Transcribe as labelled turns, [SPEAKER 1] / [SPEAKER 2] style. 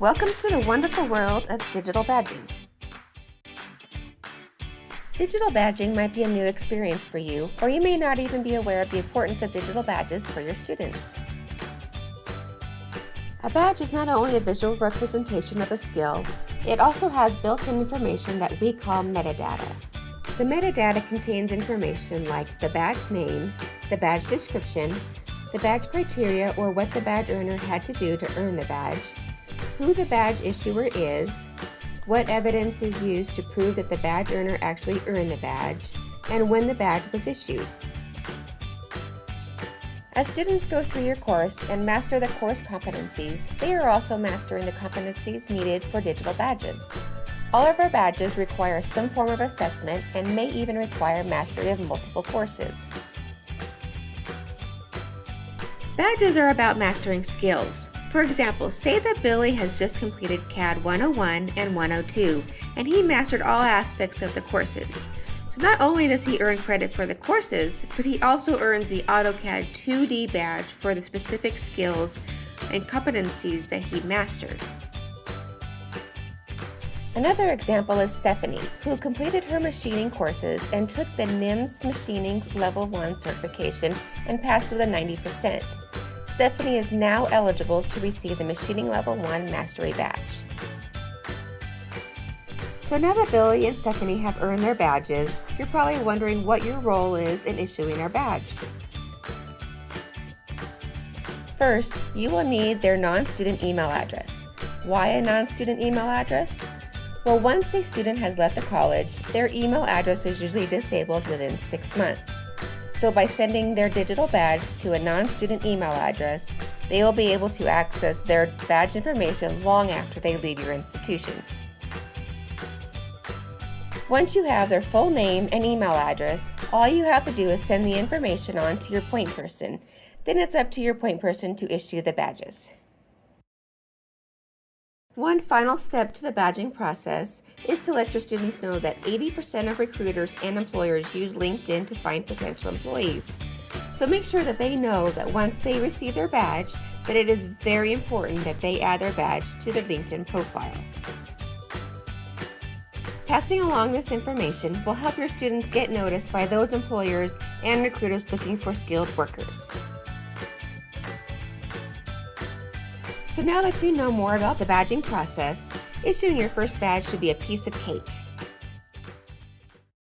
[SPEAKER 1] Welcome to the wonderful world of digital badging. Digital badging might be a new experience for you, or you may not even be aware of the importance of digital badges for your students. A badge is not only a visual representation of a skill, it also has built-in information that we call metadata. The metadata contains information like the badge name, the badge description, the badge criteria or what the badge earner had to do to earn the badge, who the badge issuer is, what evidence is used to prove that the badge earner actually earned the badge, and when the badge was issued. As students go through your course and master the course competencies, they are also mastering the competencies needed for digital badges. All of our badges require some form of assessment and may even require mastery of multiple courses. Badges are about mastering skills. For example, say that Billy has just completed CAD 101 and 102, and he mastered all aspects of the courses. So not only does he earn credit for the courses, but he also earns the AutoCAD 2D badge for the specific skills and competencies that he mastered. Another example is Stephanie, who completed her machining courses and took the NIMS Machining Level 1 certification and passed with a 90%. Stephanie is now eligible to receive the Machining Level 1 Mastery Badge. So now that Billy and Stephanie have earned their badges, you're probably wondering what your role is in issuing our badge. First, you will need their non-student email address. Why a non-student email address? Well, once a student has left the college, their email address is usually disabled within six months. So by sending their digital badge to a non-student email address, they will be able to access their badge information long after they leave your institution. Once you have their full name and email address, all you have to do is send the information on to your point person. Then it's up to your point person to issue the badges. One final step to the badging process is to let your students know that 80% of recruiters and employers use LinkedIn to find potential employees. So make sure that they know that once they receive their badge, that it is very important that they add their badge to their LinkedIn profile. Passing along this information will help your students get noticed by those employers and recruiters looking for skilled workers. So now that you know more about the badging process, issuing your first badge should be a piece of cake.